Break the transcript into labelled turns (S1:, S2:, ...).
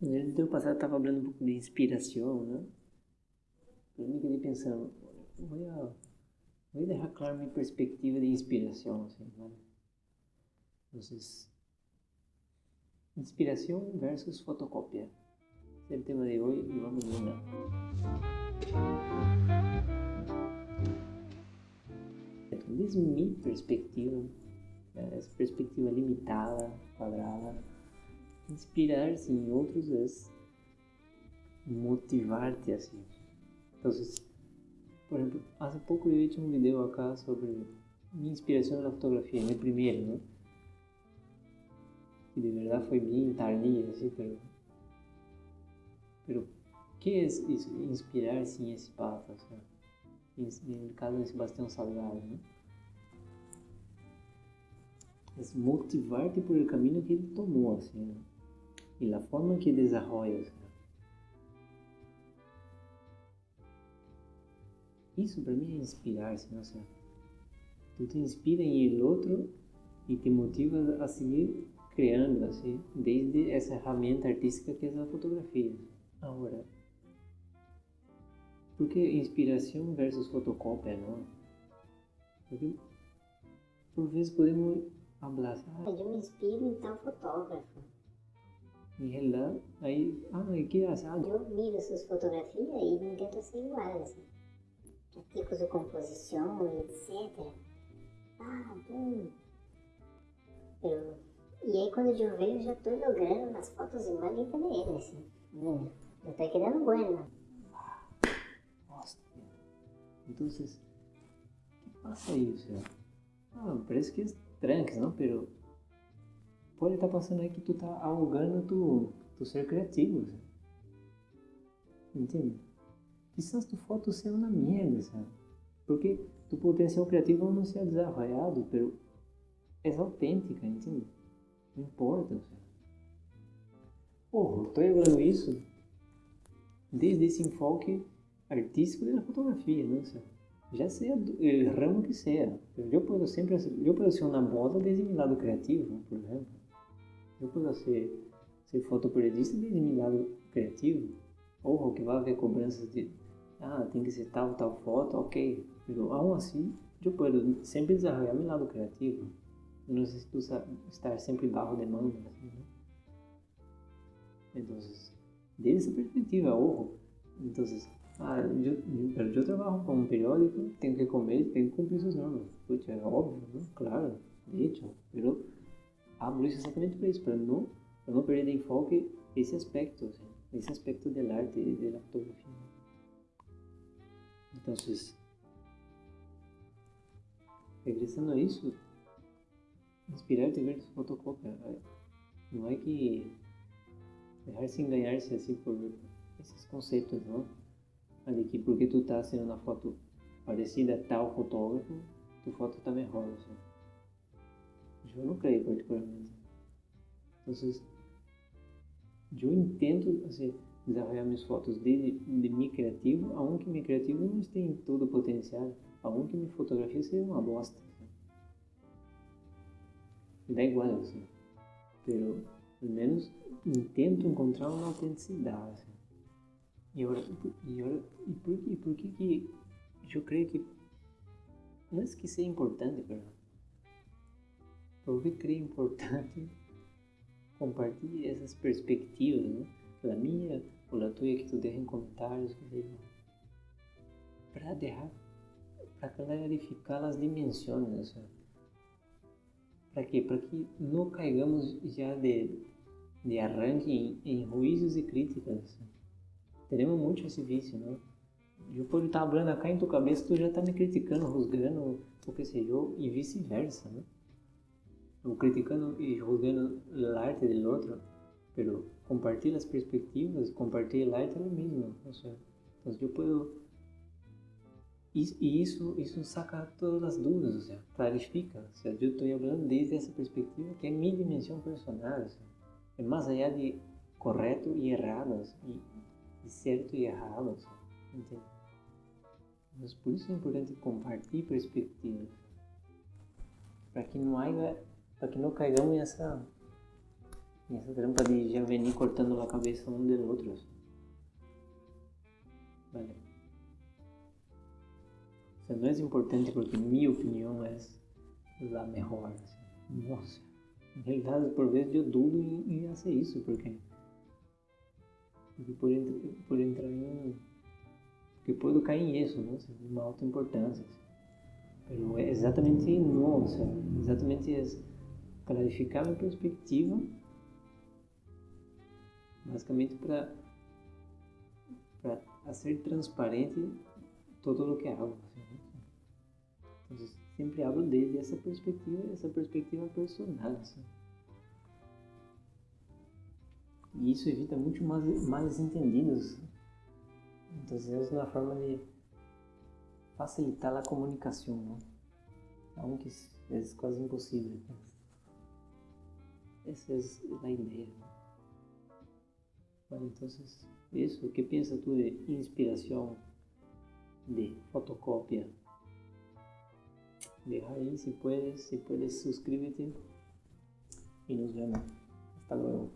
S1: No ano passado estava falando um pouco de inspiração, né? Eu me quedei pensando, voy a, voy a dejar claro mi perspectiva de inspiración, assim, ¿vale? Entonces, inspiración versus fotocopia. Es el tema de hoy y vamos una. Desde mi perspectiva, essa perspectiva limitada, quadrada, inspirar-se em outros é motivar-te assim. Então, por exemplo, há pouco eu hice um vídeo acá sobre minha inspiração na fotografia, meu primeiro, né? Que de verdade foi bem tardia, assim, pero... Pero, que é isso? Inspirar-se em esse papo, assim? No caso de Sebastião Salgado, né? É motivar-te por el caminho que ele tomou, assim, né? A forma que desenvolve, assim. Isso para mim é inspirar-se, não sei. Tu te inspira em outro e te motiva a seguir criando, assim, desde essa ferramenta artística que é a fotografia. Agora, por que inspiração versus fotocópia, não? Porque por vezes podemos assim,
S2: ah, eu me inspiro em tal fotógrafo.
S1: E ela, aí, ah, que engraçado.
S2: Eu miro suas fotografias e tento ser igual, assim tipos de composição e etc. Ah, bom. Eu, e aí quando eu vejo, já estou jogando nas fotos igual de PDL, assim. Hum, eu estou quedando bueno.
S1: Nossa. Então, vocês... que passa isso? Ah, parece que é tranques, não? Pero pode estar tá passando aí que tu tá alugando tu, tu ser criativo, assim. entende? quizás tu foto sea una mierda, ¿sabes? Porque tu potencial criativo não se é desarrollado, pero é autêntica, entende? Não importa, sabe? Porra, estou falando isso desde esse enfoque artístico da fotografia, não sei. Já seja o ramo que seja. Eu posso sempre eu ser uma moda desde meu lado criativo, por exemplo. Eu posso ser, ser fotoperiodista desde meu lado criativo. Ou que vai haver cobranças de ah, tem que ser tal, tal foto, ok. Pero aún así, yo puedo sempre desarrollar mi lado creativo. No necesito estar sempre bajo demanda. Assim, né? Entonces, desde essa perspectiva, ojo. Entonces, ah, yo, pero yo trabajo con un periódico, tengo que comer, tengo que cumprir sus normas. É óbvio, ¿no? Claro, de hecho. Hablo isso exatamente para isso, para não, não perder de enfoque esse aspecto, assim, esse aspecto do arte e da fotografia. Entonces, regresando a isso, inspirar-te ver tu fotocópia. Não é que deixar-se enganar-se assim por esses conceitos, não? De que porque tu tá sendo uma foto parecida a tal fotógrafo, tu foto tá melhor. Assim. Eu não creio particularmente. Então, eu entendo, assim, desarrollar minhas fotos de, de mim criativo, aunque meu criativo não tem todo o potencial, aunque minha fotografia seja uma bosta. Me dá igual, assim. Pero, pelo menos, intento encontrar uma autenticidade. Assim. E agora, e, e por, e por que que eu creio que não é que seja importante, perdão. Por que creio importante compartilhar essas perspectivas, né? A minha ou tua que tu deixa em comentários, para deixar, para clarificar as dimensões, para quê? Para que não caigamos já de, de arranque em, em ruízos e críticas. Teremos muito esse vício, não? Eu posso estar falando acá em tua cabeça, tu já está me criticando, rusgando, o que eu, e vice-versa, né? Ou criticando e julgando a arte do outro, pero compartir las perspectivas, compartir el arte mismo. O sea, entonces yo puedo... Y, eso, eso saca todas las dudas, o sea, clarifica. O sea, yo estoy hablando desde esa perspectiva que es mi dimensión personal. O sea, más allá de correcto y errado, y cierto y errado. O sea, ¿entiendes? Mas por isso é importante compartilhar perspectivas. Para que não haja, para que não caigamos nessa Y esa trampa de ya venir cortando la cabeza uno del otro. Vale. O sea, no es importante porque mi opinión es la mejor. Assim. Nossa, em realidade, por vezes eu dudo em, em fazer isso, porque, porque por, por entrar em. Porque puedo cair em isso, né? Uma alta importância. Mas é exatamente não, exatamente é clarificar minha perspectiva, basicamente para ser transparente todo o que hago. Assim, Então, sempre hablo desde essa perspectiva, essa perspectiva personal. Assim. E isso evita muito mais, mais entendidos. Então, é uma forma de facilitar a comunicação, ¿no? algo que é quase impossível. Essa é a ideia. Bueno, entonces, eso, ¿qué piensas tú de inspiración, de fotocopia? Deja ahí si puedes, si puedes suscríbete y nos vemos. Hasta luego.